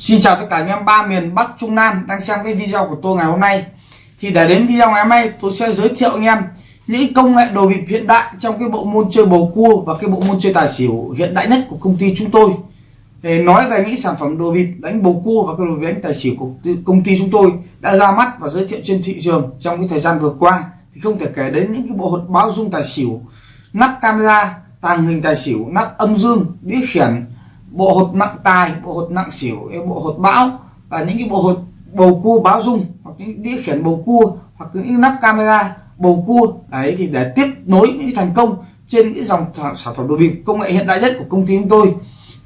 Xin chào tất cả anh em ba miền Bắc, Trung Nam đang xem cái video của tôi ngày hôm nay. Thì để đến video ngày hôm nay, tôi sẽ giới thiệu anh em những công nghệ đồ bịp hiện đại trong cái bộ môn chơi bầu cua và cái bộ môn chơi tài xỉu hiện đại nhất của công ty chúng tôi. Để nói về những sản phẩm đồ bịp đánh bầu cua và cái đồ bịp đánh tài xỉu của công ty chúng tôi đã ra mắt và giới thiệu trên thị trường trong cái thời gian vừa qua. Thì không thể kể đến những cái bộ hột báo dung tài xỉu, nắp camera, tàng hình tài xỉu, nắp âm dương, đĩa khiển bộ hột nặng tài, bộ hột nặng xỉu bộ hột bão, và những cái bộ hột bầu cua báo dung, hoặc những đĩa khiển bầu cua, hoặc những nắp camera bầu cua. Đấy, thì để tiếp nối những thành công trên những dòng sản phẩm đồ bịp công nghệ hiện đại nhất của công ty chúng tôi.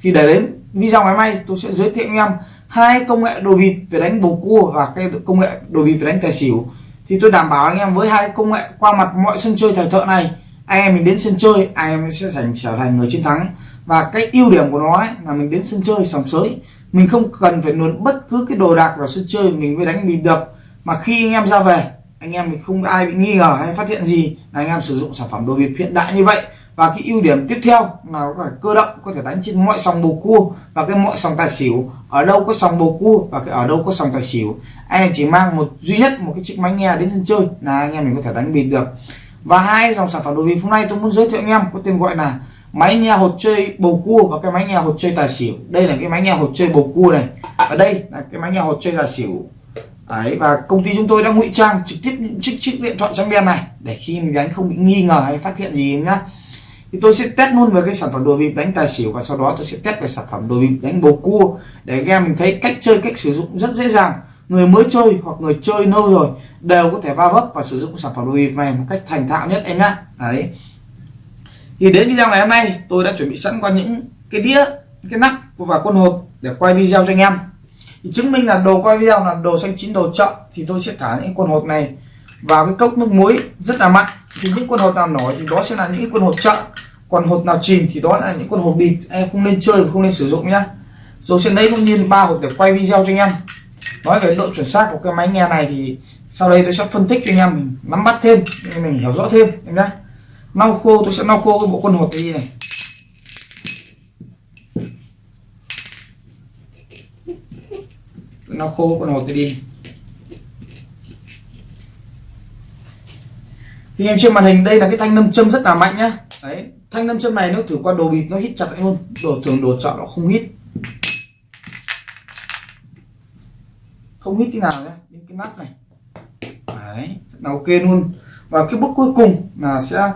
Thì để đến video ngày mai, tôi sẽ giới thiệu anh em hai công nghệ đồ bịp về đánh bầu cua và cái công nghệ đồ bịp về đánh tài xỉu. Thì tôi đảm bảo anh em với hai công nghệ qua mặt mọi sân chơi thời thợ này, anh em mình đến sân chơi, anh em sẽ thành trở thành người chiến thắng và cái ưu điểm của nó ấy, là mình đến sân chơi sòng sới. Mình không cần phải luồn bất cứ cái đồ đạc vào sân chơi mình mới đánh mình được. Mà khi anh em ra về anh em mình không ai bị nghi ngờ hay phát hiện gì là anh em sử dụng sản phẩm đồ bịp hiện đại như vậy. Và cái ưu điểm tiếp theo là có thể cơ động có thể đánh trên mọi sòng bầu cua và cái mọi sòng tài xỉu. Ở đâu có sòng bầu cua và cái ở đâu có sòng tài xỉu. Anh em chỉ mang một duy nhất một cái chiếc máy nghe đến sân chơi là anh em mình có thể đánh bịp được. Và hai dòng sản phẩm đồ bịp hôm nay tôi muốn giới thiệu anh em có tên gọi là máy nghe hột chơi bầu cua và cái máy nghe hột chơi tài xỉu. Đây là cái máy nghe hột chơi bầu cua này. Và đây là cái máy nghe hột chơi tài xỉu. Đấy, và công ty chúng tôi đã ngụy trang trực tiếp những chiếc chiếc điện thoại trắng đen này để khi mình đánh không bị nghi ngờ hay phát hiện gì nhá. Thì tôi sẽ test luôn về cái sản phẩm đồ bịp đánh tài xỉu và sau đó tôi sẽ test về sản phẩm đồ bịp đánh bầu cua để các em mình thấy cách chơi cách sử dụng rất dễ dàng. Người mới chơi hoặc người chơi lâu rồi đều có thể va vấp và sử dụng sản phẩm đồ bịp này một cách thành thạo nhất em nhá. Đấy thì đến video ngày hôm nay, tôi đã chuẩn bị sẵn qua những cái đĩa cái nắp và quân hộp để quay video cho anh em. Thì chứng minh là đồ quay video là đồ xanh chín đồ chợ, thì tôi sẽ thả những quân hộp này vào cái cốc nước muối rất là mặn. Thì những quân hộp nào nổi thì đó sẽ là những quân hộp chợ. Còn hộp nào chìm thì đó là những con hộp bịt. Em không nên chơi và không nên sử dụng nhá. Rồi sẽ lấy cũng như ba hộp để quay video cho anh em. Nói về độ chuẩn xác của cái máy nghe này thì sau đây tôi sẽ phân tích cho anh em, mình nắm bắt thêm, mình hiểu rõ thêm, em nhé lau khô, tôi sẽ lau khô cái bộ con hột đi này. Lau khô con hột đi. Thì em trên màn hình, đây là cái thanh nâm châm rất là mạnh nhá. Đấy, thanh nâm châm này nếu thử qua đồ bịp nó hít chặt hơn. Đồ thường đồ chọn nó không hít. Không hít tí nào nhé đến cái nắp này. Đấy là ok luôn. Và cái bước cuối cùng là sẽ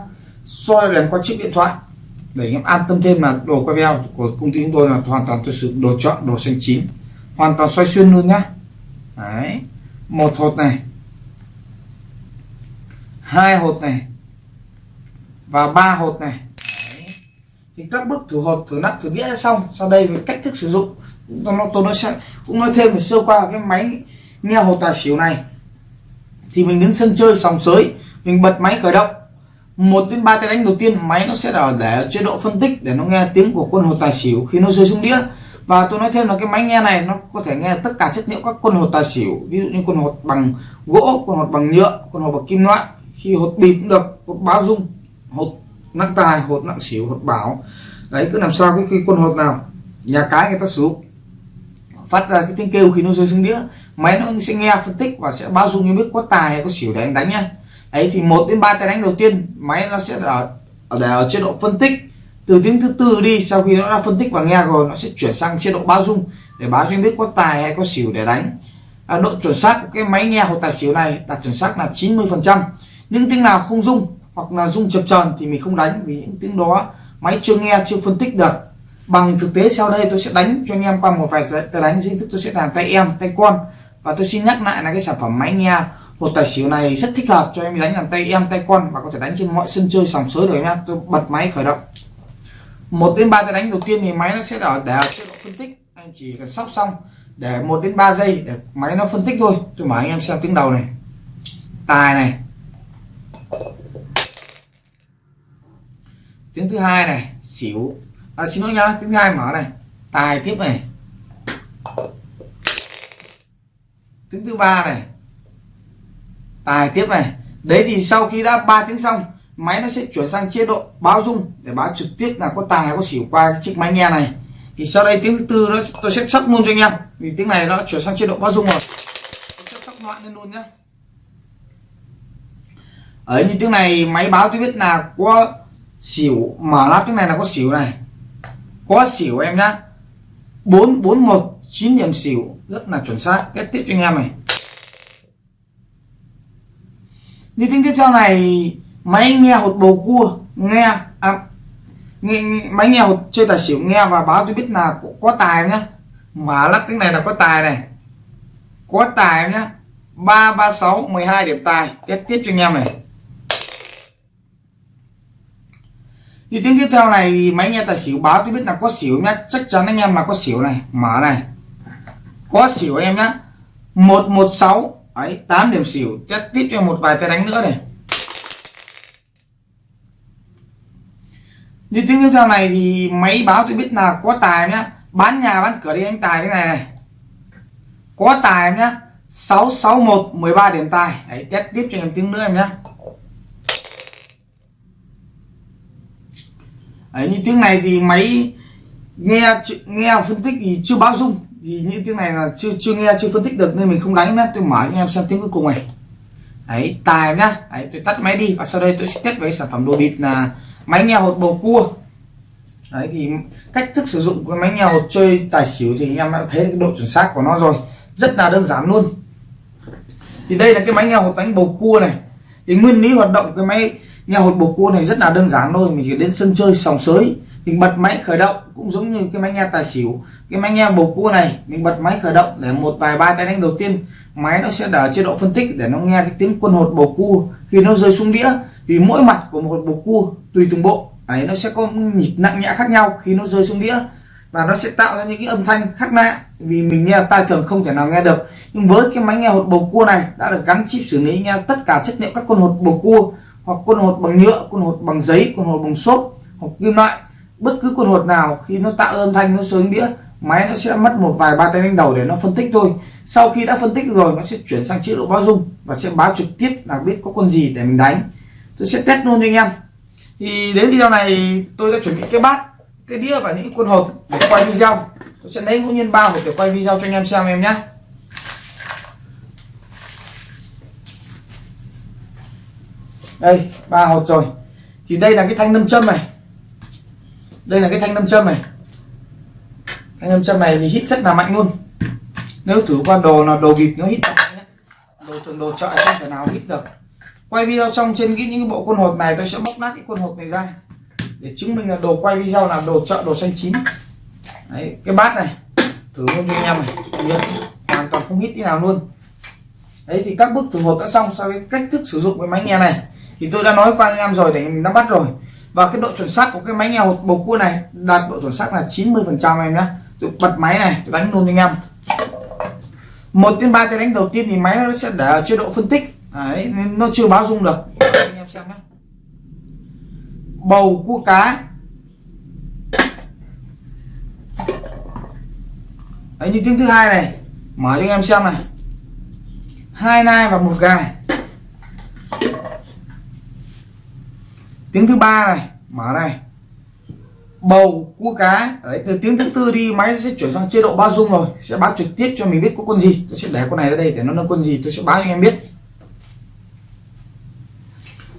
soi đèn qua chiếc điện thoại. Để anh em an tâm thêm là đồ quay video của công ty chúng tôi là hoàn toàn tôi sử dụng đồ chọn, đồ xanh chín. Hoàn toàn xoay xuyên luôn nhá. Đấy. Một hột này. Hai hột này. Và ba hột này. Đấy. thì các bước thử hột thử nắp, thử đĩa xong. Sau đây về cách thức sử dụng. Nó tôi nói sẽ cũng nói thêm về sơ qua cái máy nghe hột tài xỉu này. Thì mình đến sân chơi sòng sới. Mình bật máy khởi động một đến ba tay đánh đầu tiên, máy nó sẽ ở để chế độ phân tích, để nó nghe tiếng của quân hột tài xỉu khi nó rơi xuống đĩa. Và tôi nói thêm là cái máy nghe này, nó có thể nghe tất cả chất liệu các quân hột tài xỉu, ví dụ như quân hột bằng gỗ, quân hột bằng nhựa, quân hột bằng kim loại. Khi hột bịp cũng được, hột báo dung, hột nặng tài, hột nặng xỉu, hột bảo. Đấy, cứ làm sao cái khi quân hột nào, nhà cái người ta sử dụng. Phát ra cái tiếng kêu khi nó rơi xuống đĩa, máy nó sẽ nghe phân tích và sẽ bao dung như biết có tài hay có xỉu để anh đánh nhá ấy thì một đến ba tay đánh đầu tiên máy nó sẽ ở ở để ở chế độ phân tích. Từ tiếng thứ tư đi sau khi nó đã phân tích và nghe rồi nó sẽ chuyển sang chế độ báo dung để báo cho anh biết có tài hay có xỉu để đánh. À, độ chuẩn xác của cái máy nghe hoặc tài xỉu này đạt chuẩn xác là 90 phần trăm. Những tiếng nào không dung hoặc là dung chập tròn thì mình không đánh vì những tiếng đó máy chưa nghe chưa phân tích được. Bằng thực tế sau đây tôi sẽ đánh cho anh em qua một vài tay đánh dưới thức tôi sẽ làm tay em tay con. Và tôi xin nhắc lại là cái sản phẩm máy nghe một tài xỉu này rất thích hợp cho em đánh làm tay em tay con và có thể đánh trên mọi sân chơi sòng sới được nhá. Tôi bật máy khởi động. Một đến ba tay đánh đầu tiên thì máy nó sẽ ở để chế độ phân tích. Anh chỉ cần sóc xong để một đến 3 giây để máy nó phân tích thôi. Tôi mở anh em xem tiếng đầu này. Tài này. Tiếng thứ hai này xỉu. À, xin lỗi nhá tiếng thứ hai mở này. Tài tiếp này. Tiếng thứ ba này tài tiếp này. Đấy thì sau khi đã ba tiếng xong, máy nó sẽ chuyển sang chế độ báo dung để báo trực tiếp là có tài, có xỉu qua chiếc máy nghe này. Thì sau đây tiếng thứ tư nó, tôi sẽ sóc luôn cho anh em. Vì tiếng này nó chuyển sang chế độ báo dung rồi. Tôi sẽ sóc loạn lên luôn nhé ở như tiếng này, máy báo tôi biết là có xỉu, mở lắp tiếng này là có xỉu này. Có xỉu em nhá. Bốn bốn một chín điểm xỉu, rất là chuẩn xác. Kết tiếp cho anh em này. như tiếng tiếp theo này máy nghe hột bầu cua nghe à, nghe, máy nghe hột chơi tài xỉu nghe và báo tôi biết là có, có tài nhá. Mà lắc tiếng này là có tài này. Có tài nhá. 336 12 điểm tài tiếp tiếp cho anh em này. Như tiếng tiếp theo này máy nghe tài xỉu báo tôi biết là có xỉu nhá. Chắc chắn anh em là có xỉu này. Mở này. Có xỉu em nhá. 116 Đấy, 8 điểm xỉu. Test tiếp cho một vài tay đánh nữa này. Như tiếng tiếp theo này thì máy báo tôi biết là có tài nhá. Bán nhà bán cửa đi anh tài cái này này. Có tài nhá. 661 13 điểm tài. Đấy, test tiếp cho em tiếng nữa em nhá. Đấy, như tiếng này thì máy nghe nghe phân tích thì chưa báo dung thì những tiếng này là chưa chưa nghe, chưa phân tích được nên mình không đánh nhá. Tôi mở cho em xem tiếng cuối cùng này. Đấy, tài nhá. Đấy, tôi tắt máy đi và sau đây tôi sẽ test với sản phẩm đồ bịt là máy nghe hột bầu cua. Đấy, thì cách thức sử dụng của máy nghe hột chơi tài xỉu thì anh em đã thấy độ chuẩn xác của nó rồi. Rất là đơn giản luôn. Thì đây là cái máy nghe hột đánh bầu cua này. Thì nguyên lý hoạt động cái máy nghe hột bầu cua này rất là đơn giản thôi, mình chỉ đến sân chơi sòng sới, mình bật máy khởi động, cũng giống như cái máy nghe tài xỉu. Cái máy nghe bầu cua này, mình bật máy khởi động để một vài ba tay đánh đầu tiên, máy nó sẽ đỡ chế độ phân tích để nó nghe cái tiếng quân hột bầu cua. Khi nó rơi xuống đĩa vì mỗi mặt của một hột bầu cua, tùy từng bộ đấy nó sẽ có nhịp nặng nhẹ khác nhau khi nó rơi xuống đĩa. Và nó sẽ tạo ra những cái âm thanh khác lạ, vì mình nghe tai thường không thể nào nghe được. Nhưng với cái máy nghe hột bầu cua này, đã được gắn chip xử lý, nghe tất cả chất liệu các con hột bầu cua hoặc quân hột bằng nhựa, quân hột bằng giấy, quân hột bằng xốp, hoặc kim loại. Bất cứ quân hột nào, khi nó tạo âm thanh, nó xuống đĩa, máy nó sẽ mất một vài ba tay đánh đầu để nó phân tích thôi. Sau khi đã phân tích rồi, nó sẽ chuyển sang chế độ báo dung và sẽ báo trực tiếp là biết có con gì để mình đánh. Tôi sẽ test luôn cho anh em. Thì đến video này, tôi đã chuẩn bị cái bát, cái đĩa và những quân hột để quay video. Tôi sẽ lấy ngẫu nhiên ba hột để quay video cho anh em xem, em nhé. Đây, ba hột rồi. Thì đây là cái thanh nâm châm này. Đây là cái thanh nâm châm này. Thanh nâm châm này thì hít rất là mạnh luôn. Nếu thử qua đồ là đồ bịp nó hít mạnh đồ thường đồ chợ không thể nào hít được. Quay video xong trên cái những cái bộ quân hột này, tôi sẽ bóc nát cái quân hột này ra. Để chứng minh là đồ quay video là đồ chợ đồ xanh chín. Đấy, cái bát này. Thử luôn cho anh em này. Hoàn toàn không hít tí nào luôn. Đấy, thì các bước thử hột đã xong sau cái cách thức sử dụng cái máy nghe này thì tôi đã nói qua anh em rồi để mình nắm bắt rồi. Và cái độ chuẩn xác của cái máy nghe hột bầu cua này, đạt độ chuẩn xác là 90 phần trăm em nhé. Tôi bật máy này, tôi đánh luôn anh em. Một đến ba cái đánh đầu tiên thì máy nó sẽ để ở chế độ phân tích. Đấy, nên nó chưa báo dung được. Anh em xem nhé. Bầu cua cá. Đấy, như tiếng thứ hai này. Mở cho anh em xem này. Hai nai và một gà tiếng thứ ba này, mở này. Bầu cua cá. Đấy, từ tiếng thứ tư đi, máy sẽ chuyển sang chế độ bao dung rồi. Sẽ báo trực tiếp cho mình biết có con gì. Tôi sẽ để con này ra đây để nó là con gì tôi sẽ báo cho anh em biết.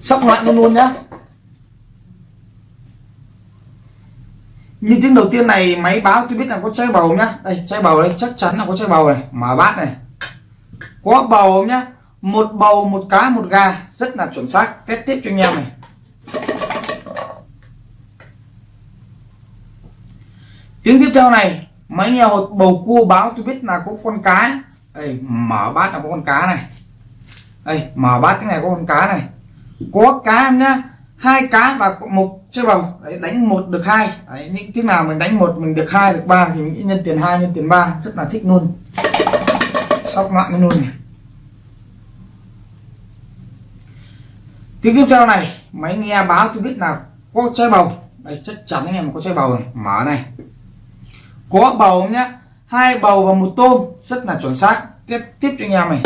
Sóc loạn luôn luôn nhá. Như tiếng đầu tiên này, máy báo tôi biết là có chai bầu nhá. Đây, chai bầu đây, chắc chắn là có chai bầu này. Mở bát này. Có bầu nhá? Một bầu, một cá, một gà. Rất là chuẩn xác. Kết tiếp cho anh em này. Tiếng tiếp theo này máy nghe hột bầu cua báo tôi biết là có con cá. Đây mở bát là có con cá này. Đây mở bát cái này có con cá này. Có cá nhá hai cá và một chơi bầu. Đấy, đánh một được hai. Đấy, những tiếng nào mình đánh một mình được hai được ba thì mình nhân tiền hai nhân tiền ba. Rất là thích luôn. Sóc loạn luôn này. Tiếng tiếp theo này máy nghe báo tôi biết là có chơi bầu. Đây chắc chắn anh em có chơi bầu này mở này có bầu nhá? Hai bầu và một tôm. Rất là chuẩn xác. Tiếp tiếp cho anh em này.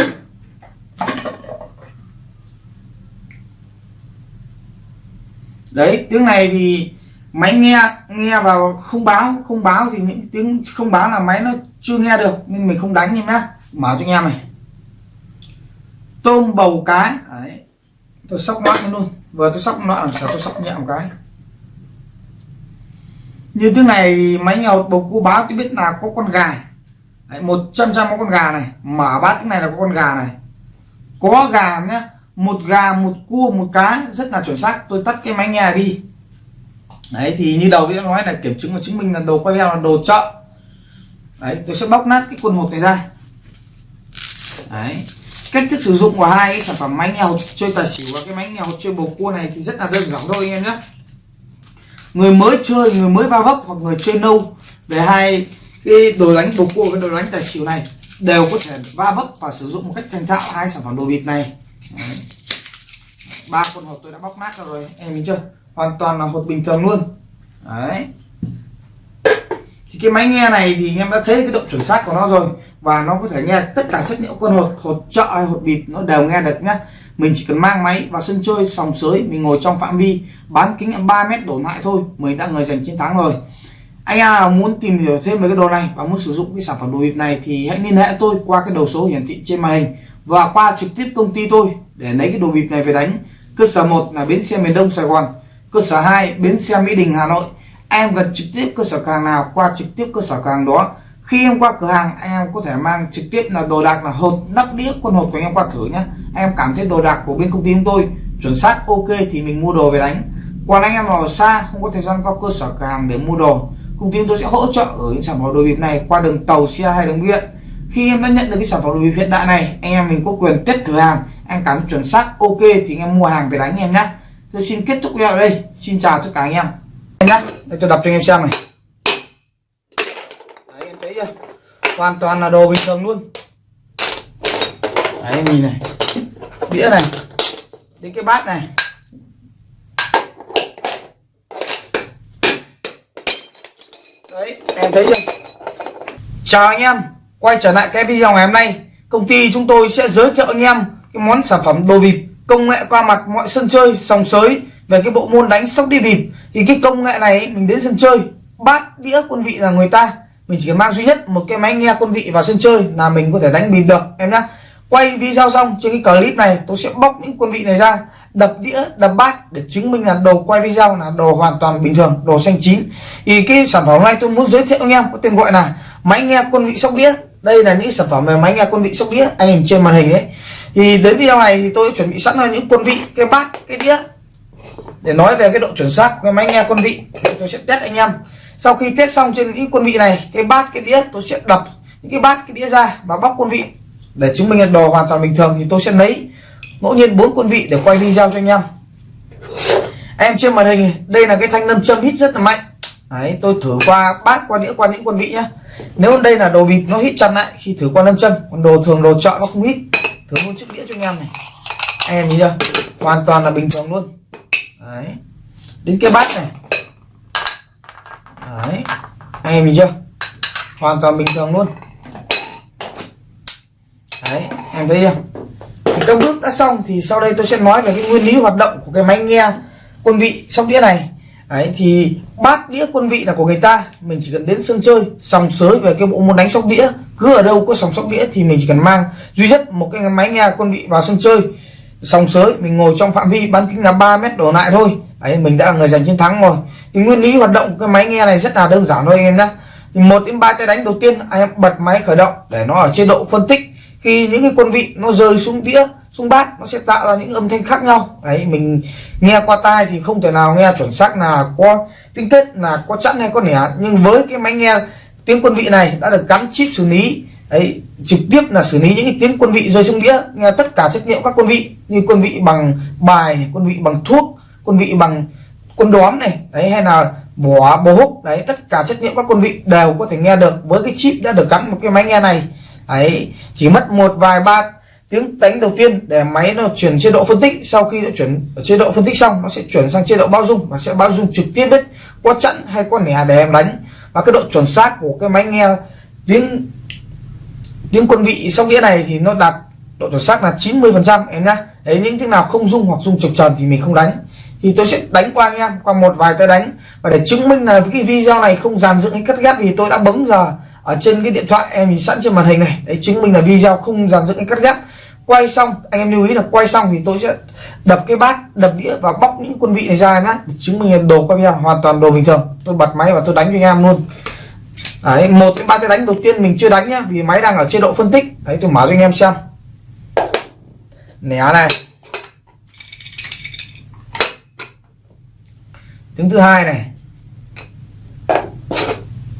Đấy, tiếng này thì máy nghe nghe vào không báo không báo thì những tiếng không báo là máy nó chưa nghe được, nên mình không đánh em nhá. Mở cho anh em này. Tôm bầu cái. Đấy. Tôi sóc nó luôn. Vừa tôi sóc loạn sao tôi sóc nhẹ một cái như thế này máy nghèo bầu cua báo tôi biết là có con gà đấy, một trăm trăm có con gà này. Mở bát cái này là có con gà này. Có gà nhá một gà một cua một cá rất là chuẩn xác. Tôi tắt cái máy nghe đi. Đấy thì như đầu video nói là kiểm chứng và chứng minh là đồ quay video là đồ chợ. Đấy tôi sẽ bóc nát cái quần hộp này ra. Đấy cách thức sử dụng của hai cái sản phẩm máy nghe hột chơi tài xỉu và cái máy nghe hột chơi bầu cua này thì rất là đơn giản thôi anh em nhé người mới chơi, người mới va vấp hoặc người chơi nâu về hai cái đồ đánh bầu cua với đồ đánh tài xỉu này đều có thể va vấp và sử dụng một cách thành thạo hai sản phẩm đồ bịp này. Ba con hộp tôi đã bóc nát rồi, em nhìn chưa? Hoàn toàn là hộp bình thường luôn. Đấy. Thì cái máy nghe này thì anh em đã thấy cái độ chuẩn xác của nó rồi và nó có thể nghe tất cả chất liệu con hột hột trợ hay hột bịp, nó đều nghe được nhá mình chỉ cần mang máy vào sân chơi sòng sới, mình ngồi trong phạm vi, bán kính 3 mét đổ lại thôi mình đã người giành chiến thắng rồi. Anh em nào muốn tìm hiểu thêm về cái đồ này và muốn sử dụng cái sản phẩm đồ bịp này thì hãy liên hệ tôi qua cái đầu số hiển thị trên màn hình và qua trực tiếp công ty tôi để lấy cái đồ bịp này về đánh. Cơ sở 1 là bến xe miền Đông Sài Gòn, cơ sở 2 bến xe Mỹ Đình Hà Nội. Em gần trực tiếp cơ sở càng hàng nào, qua trực tiếp cơ sở càng hàng đó khi em qua cửa hàng, anh em có thể mang trực tiếp là đồ đạc là hột nắp đĩa quân hột của anh em qua thử nhé. Em cảm thấy đồ đạc của bên công ty chúng tôi chuẩn xác, ok thì mình mua đồ về đánh. Còn anh em nào xa, không có thời gian qua cơ sở cửa hàng để mua đồ, công ty chúng tôi sẽ hỗ trợ ở những sản phẩm đồ bịp này qua đường tàu, xe hay đường điện. Khi em đã nhận được cái sản phẩm đồ bịp hiện đại này, anh em mình có quyền test thử hàng. Em cảm thấy chuẩn xác, ok thì anh em mua hàng về đánh em nhé. Tôi xin kết thúc video ở đây. Xin chào tất cả anh em. Nhá để tôi đọc cho anh em xem này đấy em thấy chưa hoàn toàn là đồ bình thường luôn. Đấy, nhìn này. Đĩa này. Đến cái bát này. Đấy, em thấy chưa? Chào anh em. Quay trở lại cái video ngày hôm nay, công ty chúng tôi sẽ giới thiệu anh em cái món sản phẩm đồ bịp, công nghệ qua mặt mọi sân chơi, sòng sới về cái bộ môn đánh sóc đi bịp. Thì cái công nghệ này mình đến sân chơi, bát đĩa quân vị là người ta mình chỉ cần mang duy nhất một cái máy nghe quân vị vào sân chơi là mình có thể đánh bịp được, em nhá. Quay video xong, trên cái clip này tôi sẽ bóc những quân vị này ra, đập đĩa, đập bát để chứng minh là đồ quay video là đồ hoàn toàn bình thường, đồ xanh chín. Thì cái sản phẩm này tôi muốn giới thiệu anh em có tên gọi là máy nghe quân vị sóc đĩa. Đây là những sản phẩm về máy nghe quân vị sóc đĩa anh em trên màn hình đấy thì đến video này thì tôi chuẩn bị sẵn là những quân vị, cái bát, cái đĩa. Để nói về cái độ chuẩn xác của cái máy nghe quân vị tôi sẽ test anh em sau khi test xong trên những quân vị này cái bát cái đĩa tôi sẽ đập những cái bát cái đĩa ra và bóc quân vị. Để chứng minh là đồ hoàn toàn bình thường thì tôi sẽ lấy ngẫu nhiên bốn quân vị để quay video cho anh em. Em trên màn hình đây là cái thanh lâm châm hít rất là mạnh. Đấy, tôi thử qua bát qua đĩa qua những quân vị nhá. Nếu đây là đồ bịp nó hít chặt lại khi thử qua lâm châm còn đồ thường đồ chọn nó không hít. Thử luôn chiếc đĩa cho anh em này. Anh em nhìn chưa? Hoàn toàn là bình thường luôn. Đấy. Đến cái bát này đấy. Anh em nhìn chưa? Hoàn toàn bình thường luôn. Đấy, em thấy chưa? Thì các bước đã xong thì sau đây tôi sẽ nói về cái nguyên lý hoạt động của cái máy nghe quân vị sóc đĩa này. Đấy, thì bát đĩa quân vị là của người ta. Mình chỉ cần đến sân chơi, sòng sới về cái bộ môn đánh sóc đĩa. Cứ ở đâu có sòng sóc đĩa thì mình chỉ cần mang duy nhất một cái máy nghe quân vị vào sân chơi. Sòng sới, mình ngồi trong phạm vi bán kính là 3 mét đổ lại thôi đấy, mình đã là người giành chiến thắng rồi. Thì nguyên lý hoạt động cái máy nghe này rất là đơn giản thôi anh em nhé thì một đến ba tay đánh đầu tiên, anh em bật máy khởi động để nó ở chế độ phân tích. Khi những cái quân vị nó rơi xuống đĩa, xuống bát, nó sẽ tạo ra những âm thanh khác nhau. Đấy, mình nghe qua tai thì không thể nào nghe chuẩn xác là có tinh kết là có chẵn hay có nẻ. Nhưng với cái máy nghe tiếng quân vị này đã được gắn chip xử lý, đấy, trực tiếp là xử lý những cái tiếng quân vị rơi xuống đĩa, nghe tất cả chất liệu các quân vị, như quân vị bằng bài, quân vị bằng thuốc quân vị bằng quân đóm này, đấy, hay là vỏ bố húc, đấy, tất cả chất liệu các quân vị đều có thể nghe được với cái chip đã được gắn một cái máy nghe này. Đấy, chỉ mất một vài ba tiếng đánh đầu tiên để máy nó chuyển chế độ phân tích. Sau khi nó chuyển chế độ phân tích xong, nó sẽ chuyển sang chế độ bao dung và sẽ bao dung trực tiếp đấy có chặn hay có nẻ để em đánh. Và cái độ chuẩn xác của cái máy nghe tiếng tiếng quân vị sóc đĩa này thì nó đạt độ chuẩn xác là 90 phần trăm, em nhá. Đấy, những tiếng nào không dung hoặc dung trực tròn thì mình không đánh thì tôi sẽ đánh qua anh em, qua một vài tay đánh. Và để chứng minh là cái video này không dàn dựng hay cắt ghép thì tôi đã bấm giờ ở trên cái điện thoại em sẵn trên màn hình này. Để chứng minh là video không dàn dựng hay cắt ghép. Quay xong, anh em lưu ý là quay xong thì tôi sẽ đập cái bát, đập đĩa và bóc những quân vị này ra em nhé để chứng minh là đồ quay video hoàn toàn đồ bình thường. Tôi bật máy và tôi đánh cho anh em luôn. Đấy, một cái ba tay đánh đầu tiên mình chưa đánh nhá, vì máy đang ở chế độ phân tích. Đấy, tôi mở cho anh em xem. Nẻ này. Tiếng thứ hai này.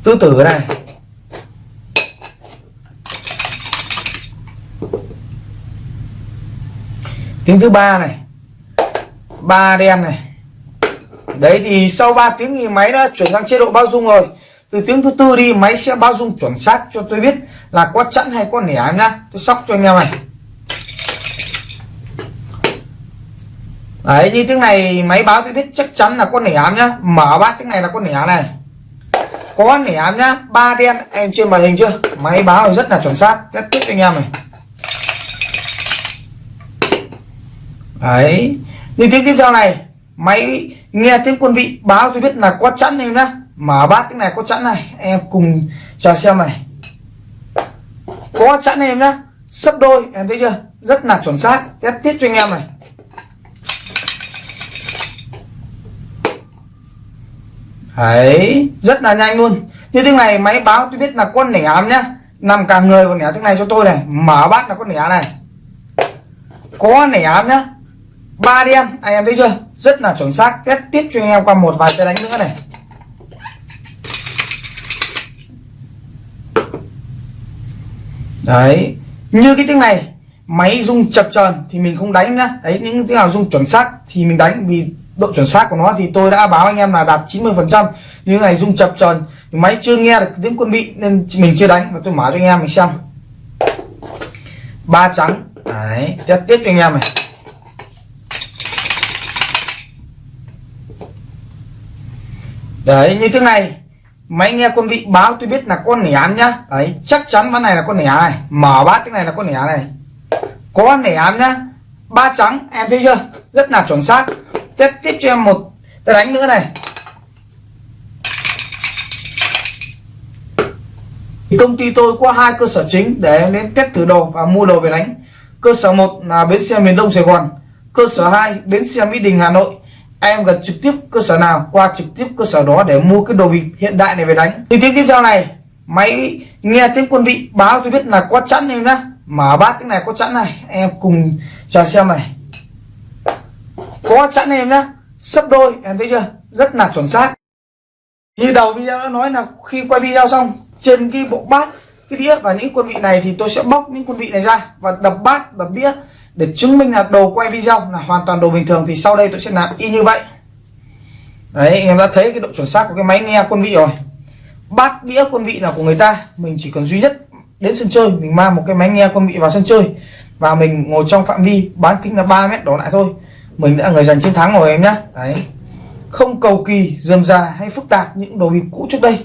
Tứ tử này. Tiếng thứ ba này. Ba đen này. Đấy thì sau 3 tiếng thì máy đã chuyển sang chế độ bao dung rồi. Từ tiếng thứ tư đi, máy sẽ bao dung chuẩn xác cho tôi biết là có chẵn hay có nẻ em nhá. Tôi sóc cho anh em này. Đấy, như tiếng này máy báo tôi biết chắc chắn là có nẻ ám nhá. Mở bát tiếng này là có nẻ này. Có nẻ ám nhá, ba đen em trên màn hình chưa? Máy báo rất là chuẩn xác. Test tiếp cho anh em này. Đấy, như tiếng tiếp theo này, máy nghe tiếng quân vị báo tôi biết là có chẵn em nhá. Mở bát tiếng này có chẵn này. Em cùng chờ xem này. Có chẵn em nhá. Sấp đôi, em thấy chưa? Rất là chuẩn xác. Test tiếp cho anh em này. Đấy rất là nhanh luôn. Như thế này, máy báo tôi biết là con nẻ ám nhá. Nằm cả người còn nẻ thế này cho tôi này. Mở bát là con nẻ này. Có nẻ ám nhá. Ba đen, anh em thấy chưa? Rất là chuẩn xác. Test tiếp cho anh em qua một vài tay đánh nữa này. Đấy. Như cái tiếng này, máy rung chập chờn thì mình không đánh nhá. Đấy, những tiếng nào rung chuẩn xác thì mình đánh vì độ chuẩn xác của nó thì tôi đã báo anh em là đạt 90 phần trăm. Như này rung chập tròn, máy chưa nghe được tiếng quân vị nên mình chưa đánh. Và tôi mở cho anh em mình xem. Ba trắng. Đấy tiếp tiếp cho anh em này. Đấy, như thế này. Máy nghe quân vị báo tôi biết là con nẻ nhá. Đấy, chắc chắn ván này là con nẻ này. Mở bát cái này là con nẻ này. Có nẻ nhá. Ba trắng, em thấy chưa? Rất là chuẩn xác tiếp tiếp cho em một. Tay đánh nữa này. Thì công ty tôi có hai cơ sở chính để đến test thử đồ và mua đồ về đánh. Cơ sở một là bến xe miền đông sài gòn. Cơ sở 2 bến xe mỹ đình, hà nội. Em gần trực tiếp cơ sở nào, qua trực tiếp cơ sở đó để mua cái đồ bịp hiện đại này về đánh. Thì tiếp tiếp theo này, máy nghe tiếng quân vị báo tôi biết là có chẵn em nhá. Mở bát cái này có chẵn này, em cùng chờ xem này có chẵn em nhá. Sấp đôi, em thấy chưa? Rất là chuẩn xác. Như đầu video đã nói là khi quay video xong, trên cái bộ bát, cái đĩa và những quân vị này thì tôi sẽ bóc những quân vị này ra và đập bát, đập đĩa để chứng minh là đồ quay video là hoàn toàn đồ bình thường thì sau đây tôi sẽ làm y như vậy. Đấy, em đã thấy cái độ chuẩn xác của cái máy nghe quân vị rồi. Bát đĩa quân vị là của người ta, mình chỉ cần duy nhất đến sân chơi, mình mang một cái máy nghe quân vị vào sân chơi và mình ngồi trong phạm vi bán kính là 3 mét đổ lại thôi mình sẽ là người giành chiến thắng rồi em nhé đấy. Không cầu kỳ, dườm già hay phức tạp những đồ bịp cũ trước đây.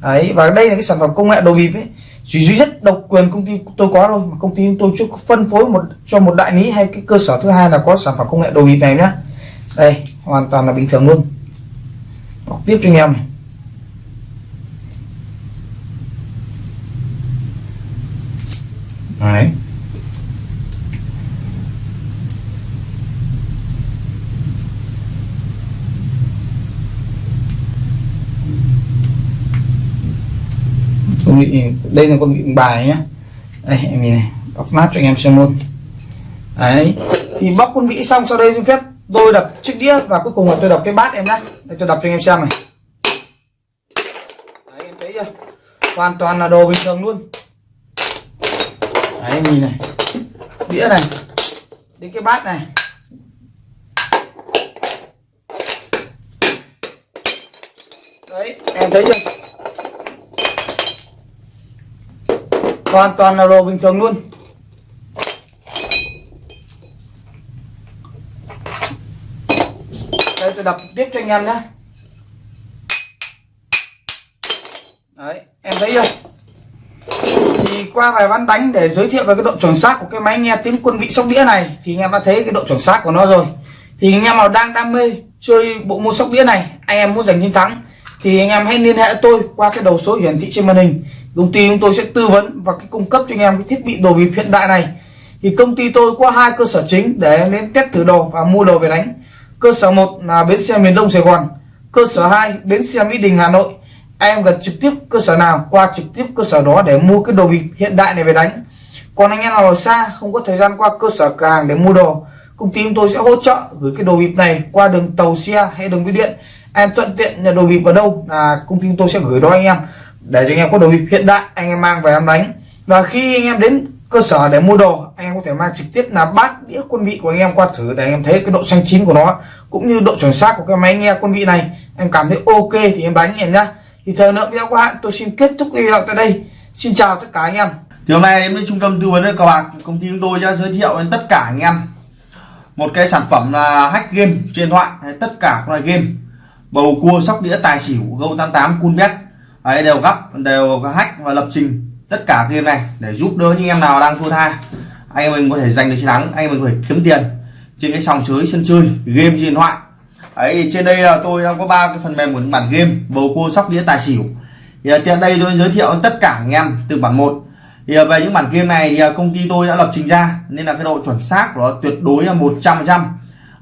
Đấy, và đây là cái sản phẩm công nghệ đồ bịp ấy. Chỉ duy nhất độc quyền công ty tôi có thôi, mà công ty tôi chưa phân phối một, cho một đại lý hay cái cơ sở thứ hai là có sản phẩm công nghệ đồ bịp này nhá. Đây, hoàn toàn là bình thường luôn. Đọc tiếp cho anh em đấy. Con vị đây là con vị bài nhá. Đây, em nhìn này, bóc nát cho anh em xem luôn. Đấy, thì bóc con vị xong, sau đây xin phép tôi đập chiếc đĩa và cuối cùng là tôi đập cái bát em nhé để tôi đập cho anh em xem này. Đấy, em thấy chưa? Hoàn toàn là đồ bình thường luôn. Đấy, em nhìn này. Đĩa này. Đến cái bát này. Đấy, em thấy chưa? Hoàn toàn là đồ bình thường luôn. Đây, tôi đập tiếp cho anh em nhé. Đấy, em thấy chưa? Thì qua vài ván đánh để giới thiệu về cái độ chuẩn xác của cái máy nghe tiếng quân vị sóc đĩa này, thì anh em đã thấy cái độ chuẩn xác của nó rồi. Thì anh em nào đang đam mê chơi bộ môn sóc đĩa này, anh em muốn giành chiến thắng, thì anh em hãy liên hệ tôi qua cái đầu số hiển thị trên màn hình công ty chúng tôi sẽ tư vấn và cái cung cấp cho anh em cái thiết bị đồ bịp hiện đại này. Thì công ty tôi có hai cơ sở chính để em đến test thử đồ và mua đồ về đánh. Cơ sở một là bến xe miền đông sài gòn, cơ sở 2 bến xe mỹ đình, hà nội. Em gần trực tiếp cơ sở nào, qua trực tiếp cơ sở đó để mua cái đồ bịp hiện đại này về đánh. Còn anh em nào ở xa, không có thời gian qua cơ sở cửa hàng để mua đồ, công ty chúng tôi sẽ hỗ trợ gửi cái đồ bịp này qua đường tàu xe hay đường bưu điện. Em thuận tiện nhà đồ bịp ở đâu là công ty chúng tôi sẽ gửi đó anh em để cho anh em có đồ bịp hiện đại, anh em mang về em đánh. Và khi anh em đến cơ sở để mua đồ, anh em có thể mang trực tiếp là bát, đĩa quân vị của anh em qua thử để anh em thấy cái độ xanh chín của nó, cũng như độ chuẩn xác của cái máy nghe quân vị này. Em cảm thấy ok thì em đánh em nhá. Thì thời lượng video của hạn tôi xin kết thúc video tại đây. Xin chào tất cả anh em. Thì hôm nay đến với trung tâm tư vấn cờ bạc công ty chúng tôi sẽ giới thiệu đến tất cả anh em một cái sản phẩm là hack game trên điện thoại tất cả các loại game. Bầu cua, sóc đĩa, tài xỉu, gâu 88 cool bet ấy đều gấp đều hack và lập trình tất cả game này để giúp đỡ những em nào đang thua tha. Anh em mình có thể giành được chiến thắng anh em mình có thể kiếm tiền trên cái sòng chơi, sân chơi game trên điện thoại. Ấy trên đây là tôi đang có ba cái phần mềm của bản game bầu cua sóc đĩa tài xỉu. Thì à, tiện đây tôi giới thiệu tất cả anh em từ bản 1 thì à, về những bản game này thì à, công ty tôi đã lập trình ra nên là cái độ chuẩn xác của nó tuyệt đối là 100 trăm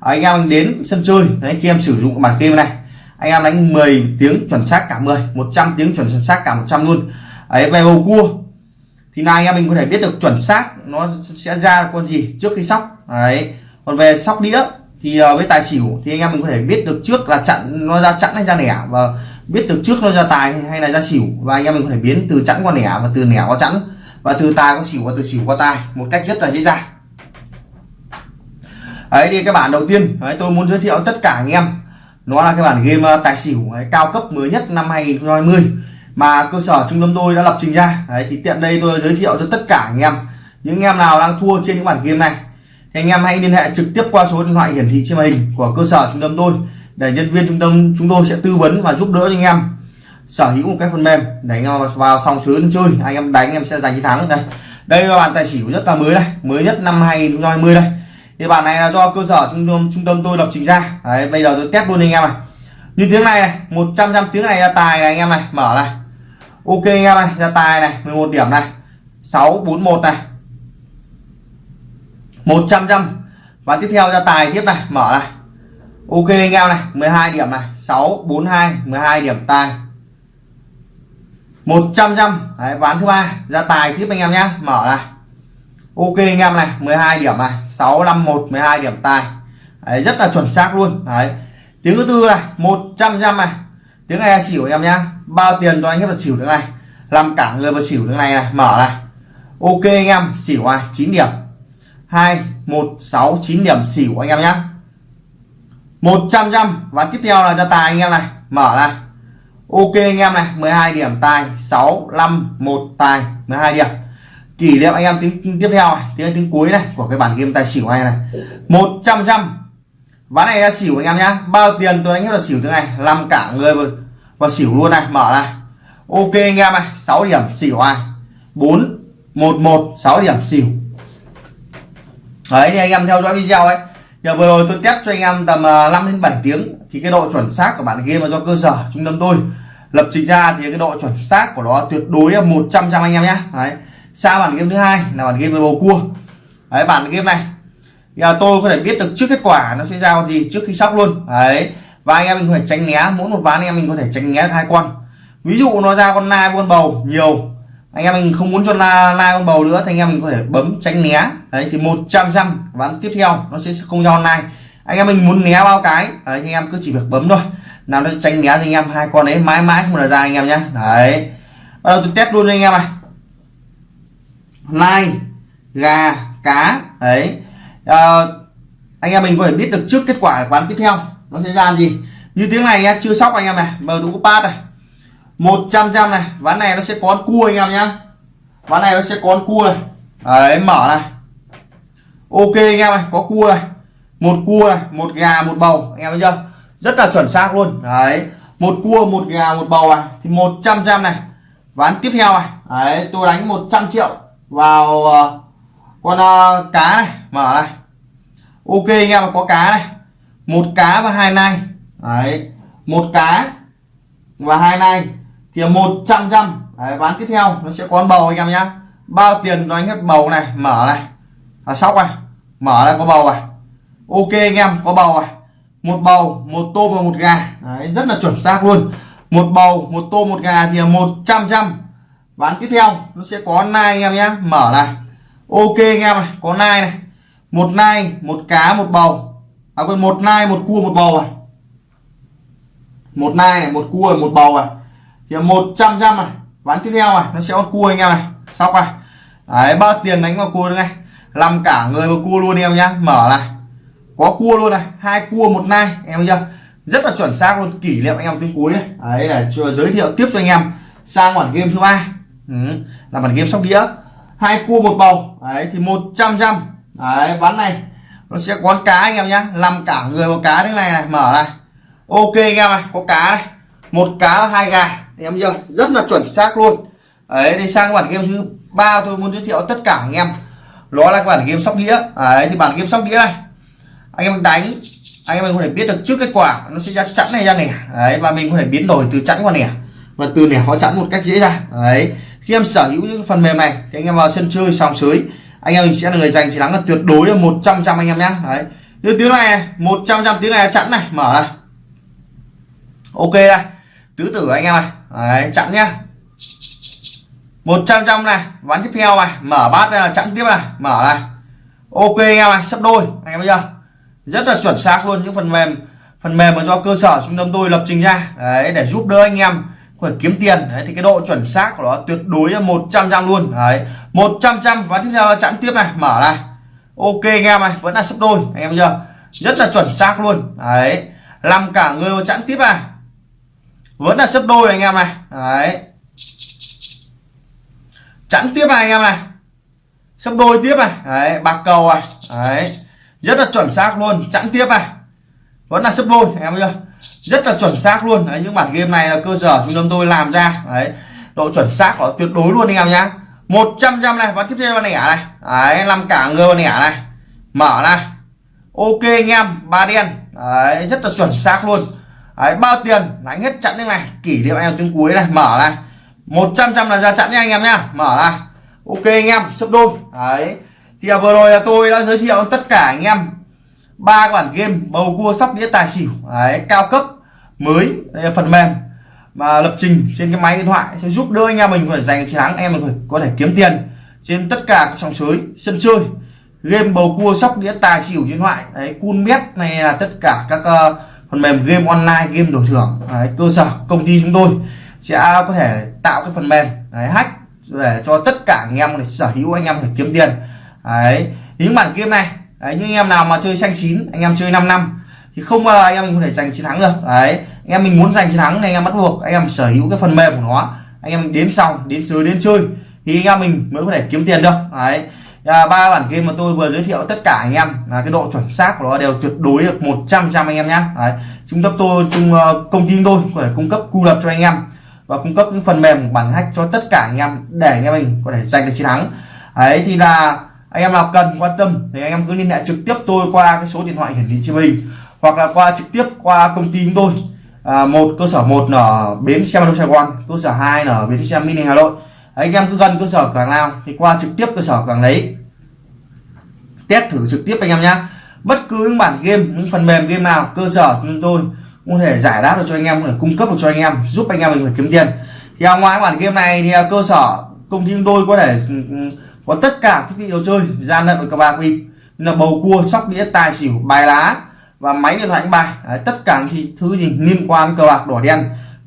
anh em đến sân chơi đấy khi em sử dụng bản game này anh em đánh 10 tiếng chuẩn xác cả 10 100 tiếng chuẩn xác cả 100 luôn. Ấy về bầu cua thì là anh em mình có thể biết được chuẩn xác nó sẽ ra con gì trước khi sóc. Đấy còn về sóc đĩa thì ờ, với tài xỉu thì anh em mình có thể biết được trước là chặn nó ra chẵn hay ra nẻ và biết được trước nó ra tài hay là ra xỉu. Và anh em mình có thể biến từ chẵn qua nẻ và từ nẻ qua chẵn. Và từ tài qua xỉu và từ xỉu qua tài một cách rất là dễ dàng. Đấy thì cái bản đầu tiên. Đấy, tôi muốn giới thiệu tất cả anh em nó là cái bản game ờ, tài xỉu ấy, cao cấp mới nhất năm 2020 mà cơ sở trung tâm tôi đã lập trình ra. Đấy thì tiện đây tôi giới thiệu cho tất cả anh em. Những anh em nào đang thua trên những bản game này thì anh em hãy liên hệ trực tiếp qua số điện thoại hiển thị trên màn hình của cơ sở trung tâm tôi để nhân viên trung tâm chúng tôi sẽ tư vấn và giúp đỡ cho anh em. Sở hữu một cái phần mềm để anh em vào xong sới chơi anh em đánh anh em sẽ giành chiến thắng. Đây đây là bản tài xỉu rất là mới đây mới nhất năm 2020 đây thì bản này là do cơ sở trung tâm trung tâm tôi lập trình ra. Đấy, bây giờ tôi test luôn anh em này như tiếng này này 100 trăm tiếng này ra tài này anh em này mở này. Ok anh em này ra tài này 11 điểm này. 641 này. 100 trăm và tiếp theo ra tài tiếp này mở này. Ok anh em này 12 điểm này. 642 12 điểm tài. 100 trăm Đấy, ván thứ ba ra tài tiếp anh em nhé mở này ok anh em này 12 điểm này 651 12 điểm tài. Đấy, rất là chuẩn xác luôn. Đấy. tiếng thứ tư này 100 trăm này. Tiếng này xỉu em nhá. Bao tiền cho anh em là xỉu tiếng này. Làm cả người vào xỉu tiếng này này mở này. Ok anh em xỉu này 9 điểm. 2 1 6 9 điểm xỉu anh em nhá. 100 trăm và tiếp theo là cho tài anh em này mở này. Ok anh em này 12 điểm tài 6 5 1 tài 12 điểm kỷ niệm anh em tiếng tiếp theo này tiếng tiếng cuối này của cái bản game tài xỉu này này. 100 trăm ván này là xỉu anh em nhá. Bao tiền tôi đánh hết là xỉu thế này làm cả người vào, vào xỉu luôn này mở này. Ok anh em này 6 điểm xỉu ai 4 1 1 6 điểm xỉu. Đấy thì anh em theo dõi video ấy. Giờ vừa rồi tôi test cho anh em tầm à, 5 đến 7 tiếng thì cái độ chuẩn xác của bản game là do cơ sở trung tâm tôi lập trình ra thì cái độ chuẩn xác của nó tuyệt đối là 100 trăm anh em nhé đấy sang bản game thứ hai là bản game về bầu cua. Đấy bản game này. Thì à, tôi có thể biết được trước kết quả nó sẽ ra con gì trước khi sóc luôn. Đấy và anh em mình phải tránh né mỗi một ván anh em mình có thể tránh né hai con. Ví dụ nó ra con nai con bầu nhiều. Anh em mình không muốn cho la la con bầu nữa thì anh em mình có thể bấm tránh né. Đấy thì 100 trăm ván tiếp theo nó sẽ không ra online anh em mình muốn né bao cái đấy, anh em cứ chỉ việc bấm thôi. Nào nó tránh né thì anh em hai con ấy mãi mãi không là ra anh em nhé. Đấy. Bắt đầu tôi test luôn anh em này lai gà cá đấy à, ờ, anh em mình có thể biết được trước kết quả ván tiếp theo nó sẽ ra gì. Như tiếng này nhá chưa sóc anh em này mở đủ pad này. 100 trăm này ván này nó sẽ có cua anh em nhá. Ván này nó sẽ có cua này. Đấy mở này. Ok anh em này có cua này một cua này một gà một bầu anh em thấy chưa? Rất là chuẩn xác luôn. Đấy một cua một gà một bầu này. Thì 100 trăm này ván tiếp theo này. Đấy tôi đánh 100 triệu vào uh, con uh, cá này mở này. Ok anh em có cá này. Một cá và hai nai. Đấy một cá và hai nai. Thì một trăm trăm. Đấy, ván tiếp theo nó sẽ có con bầu anh em nhá. Bao tiền nó hết bầu này mở này. À, sóc này mở này có bầu này. Ok anh em có bầu này. Một bầu một tôm và một gà. Đấy, rất là chuẩn xác luôn. Một bầu một tôm một gà thì là một trăm trăm ván tiếp theo, nó sẽ có nai anh em nhé. Mở này. Ok anh em này, có nai này. Một nai, một cá, một bầu. À quên, một nai, một cua, một bầu này một nai này, một cua, một bầu này thì một trăm trăm này. Ván tiếp theo này, nó sẽ có cua anh em này. Sóc này. Đấy bao tiền đánh vào cua này. Làm cả người vào cua luôn em nhá mở này. Có cua luôn này. Hai cua, một nai. Em chưa? Rất là chuẩn xác luôn. Kỷ niệm anh em tiếng cuối này. Đấy là giới thiệu tiếp cho anh em sang khoản game thứ ba ừ, là bản game sóc đĩa. Hai cua một bầu. Đấy thì một trăm trăm. Đấy ván này. Nó sẽ có cá anh em nhá. Làm cả người một cá thế này này. Mở này. Ok anh em này có cá này. Một cá hai gà. Anh em chưa rất là chuẩn xác luôn. Đấy thì sang bản game thứ ba tôi muốn giới thiệu tất cả anh em. Đó là bản game sóc đĩa. Đấy thì bản game sóc đĩa này. Anh em đánh anh em mình có thể biết được trước kết quả. Nó sẽ ra chẵn này ra nẻ. Đấy và mình có thể biến đổi từ chẵn qua nẻ. Và từ nẻ hóa chẵn một cách dễ dàng. Đấy khi em sở hữu những phần mềm này thì anh em vào sân chơi sòng sới anh em mình sẽ là người giành chiến thắng là tuyệt đối là một trăm trăm anh em nhé đấy. Như tiếng này một trăm trăm tiếng này chẵn này mở này. Ok này, tứ tử anh em này đấy chẵn nhá. Một trăm trăm này ván tiếp theo này mở bát đây là chẵn tiếp này mở này. Ok anh em này sắp đôi. Anh em thấy chưa? Rất là chuẩn xác luôn những phần mềm phần mềm mà do cơ sở trung tâm tôi lập trình ra đấy để giúp đỡ anh em phải kiếm tiền. Đấy, thì cái độ chuẩn xác của nó tuyệt đối là 100 trăm luôn. Đấy 100 trăm và tiếp theo là chẵn tiếp này. Mở này. Ok anh em này vẫn là sấp đôi. Anh em chưa? Rất là chuẩn xác luôn. Đấy, làm cả người mà chẵn tiếp này. Vẫn là sấp đôi anh em này. Đấy. Chẵn tiếp này anh em này. Sấp đôi tiếp này. Đấy, bạc cầu này. Đấy, rất là chuẩn xác luôn. Chẵn tiếp này. Vẫn là sấp đôi, anh em chưa? Rất là chuẩn xác luôn. Đấy, những bản game này là cơ sở trung tâm tôi làm ra. Đấy độ chuẩn xác của tuyệt đối luôn anh em nhá. 100 trăm này và tiếp theo là nẻ này. Đấy làm cả người vào nẻ này. Mở này. Ok anh em ba đen. Đấy rất là chuẩn xác luôn. Đấy bao tiền? Đánh hết chặn như này. Kỷ niệm anh em tiếng cuối này mở này. 100 trăm là ra chặn nha anh em nhá. Mở này. Ok anh em sấp đôi. Đấy thì vừa rồi là tôi đã giới thiệu tất cả anh em ba bản game bầu cua sóc đĩa tài xỉu. Đấy, cao cấp mới đây là phần mềm mà lập trình trên cái máy điện thoại sẽ giúp đỡ anh em mình phải giành chiến thắng em mình có thể kiếm tiền trên tất cả các sòng sới sân chơi. Game bầu cua sóc đĩa tài xỉu điện thoại đấy cun bet này là tất cả các uh, phần mềm game online game đổi thưởng. Đấy, cơ sở công ty chúng tôi sẽ có thể tạo cái phần mềm đấy, hack để cho tất cả anh em này sở hữu anh em để kiếm tiền. Đấy những bản game này đấy, những anh em nào mà chơi xanh chín anh em chơi 5 năm thì không bao anh em mình có thể giành chiến thắng được đấy anh em mình muốn giành chiến thắng thì anh em bắt buộc anh em sở hữu cái phần mềm của nó anh em đến xong đến sới đến chơi thì anh em mình mới có thể kiếm tiền được đấy ba bản game mà tôi vừa giới thiệu tất cả anh em là cái độ chuẩn xác của nó đều tuyệt đối được 100 trăm anh em nhé đấy trung cấp tôi trung công ty tôi có thể cung cấp cu lập cho anh em và cung cấp những phần mềm bản hack cho tất cả anh em để anh em mình có thể giành được chiến thắng đấy thì là anh em nào cần quan tâm thì anh em cứ liên hệ trực tiếp tôi qua cái số điện thoại hiển thị trên hình hoặc là qua trực tiếp qua công ty chúng tôi. À, một cơ sở một ở bến xe Đông Sài Gòn cơ sở 2 ở bến xe Mini Hà Nội. Anh em cứ gần cơ sở càng nào thì qua trực tiếp cơ sở càng lấy đấy. Test thử trực tiếp anh em nhé bất cứ những bản game những phần mềm game nào cơ sở chúng tôi có thể giải đáp được cho anh em có thể cung cấp được cho anh em giúp anh em mình phải kiếm tiền. Thì à, ngoài bản game này thì à, cơ sở công ty chúng tôi có thể ừ, ừ, có tất cả thiết bị đồ chơi gian lận cờ bạc bịp là bầu cua sóc đĩa tài xỉu bài lá và máy điện thoại đánh bài. Đấy, tất cả những thứ gì liên quan cờ bạc đỏ đen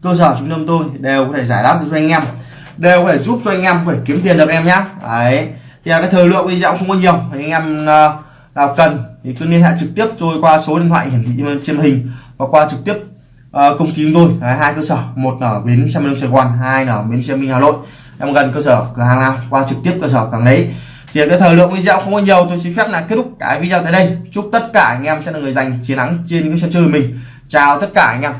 cơ sở trung tâm tôi đều có thể giải đáp được cho anh em. Đều có thể giúp cho anh em phải kiếm tiền được em nhé Đấy. thì là cái thời lượng video không có nhiều. Anh em ờ, nào cần thì cứ liên hệ trực tiếp tôi qua số điện thoại hiển thị trên hình và qua trực tiếp ờ, công ty chúng tôi. Đấy, hai cơ sở một ở bến xe miền Sài Gòn hai ở bến xe Minh Hà Nội em gần cơ sở cửa hàng nào, qua trực tiếp cơ sở càng lấy thì cái thời lượng video không có nhiều, tôi xin phép là kết thúc cái video tại đây. Chúc tất cả anh em sẽ là người giành chiến thắng trên cái sân chơi mình. Chào tất cả anh em.